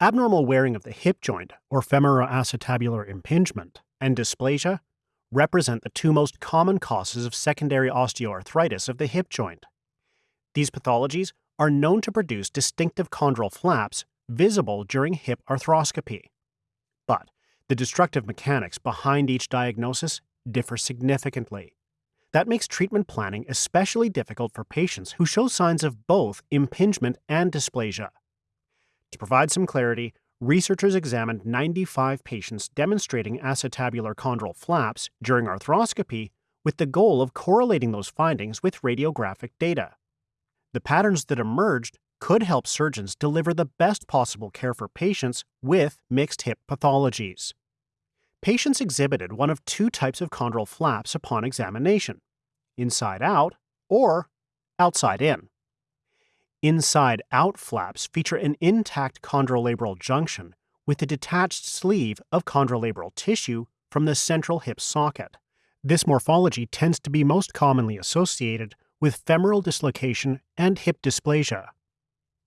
Abnormal wearing of the hip joint, or femoroacetabular impingement, and dysplasia represent the two most common causes of secondary osteoarthritis of the hip joint. These pathologies are known to produce distinctive chondral flaps visible during hip arthroscopy. But the destructive mechanics behind each diagnosis differ significantly. That makes treatment planning especially difficult for patients who show signs of both impingement and dysplasia. To provide some clarity, researchers examined 95 patients demonstrating acetabular chondral flaps during arthroscopy with the goal of correlating those findings with radiographic data. The patterns that emerged could help surgeons deliver the best possible care for patients with mixed hip pathologies. Patients exhibited one of two types of chondral flaps upon examination inside out or outside in. Inside out flaps feature an intact chondrolabral junction with a detached sleeve of chondrolabral tissue from the central hip socket. This morphology tends to be most commonly associated with femoral dislocation and hip dysplasia.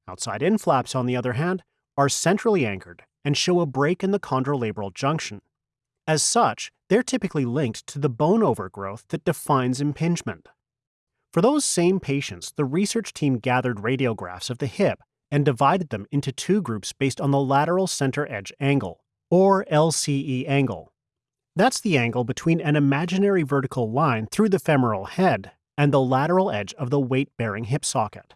Outside in flaps, on the other hand, are centrally anchored and show a break in the chondrolabral junction. As such, they're typically linked to the bone overgrowth that defines impingement. For those same patients, the research team gathered radiographs of the hip and divided them into two groups based on the lateral center edge angle, or LCE angle. That's the angle between an imaginary vertical line through the femoral head and the lateral edge of the weight bearing hip socket.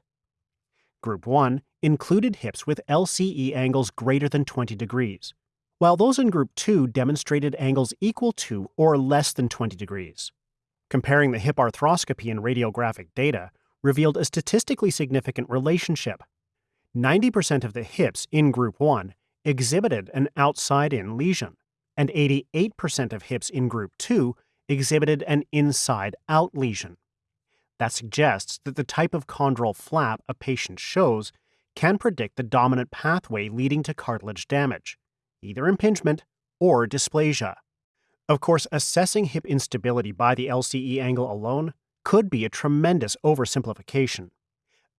Group 1 included hips with LCE angles greater than 20 degrees, while those in Group 2 demonstrated angles equal to or less than 20 degrees. Comparing the hip arthroscopy and radiographic data revealed a statistically significant relationship. 90% of the hips in Group 1 exhibited an outside in lesion, and 88% of hips in Group 2 exhibited an inside out lesion. That suggests that the type of chondral flap a patient shows can predict the dominant pathway leading to cartilage damage, either impingement or dysplasia. Of course, assessing hip instability by the LCE angle alone could be a tremendous oversimplification.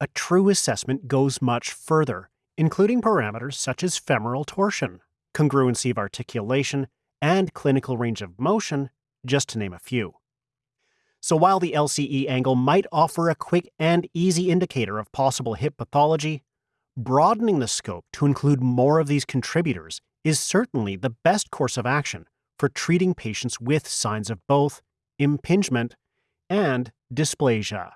A true assessment goes much further, including parameters such as femoral torsion, congruency of articulation, and clinical range of motion, just to name a few. So while the LCE angle might offer a quick and easy indicator of possible hip pathology, broadening the scope to include more of these contributors is certainly the best course of action for treating patients with signs of both impingement and dysplasia.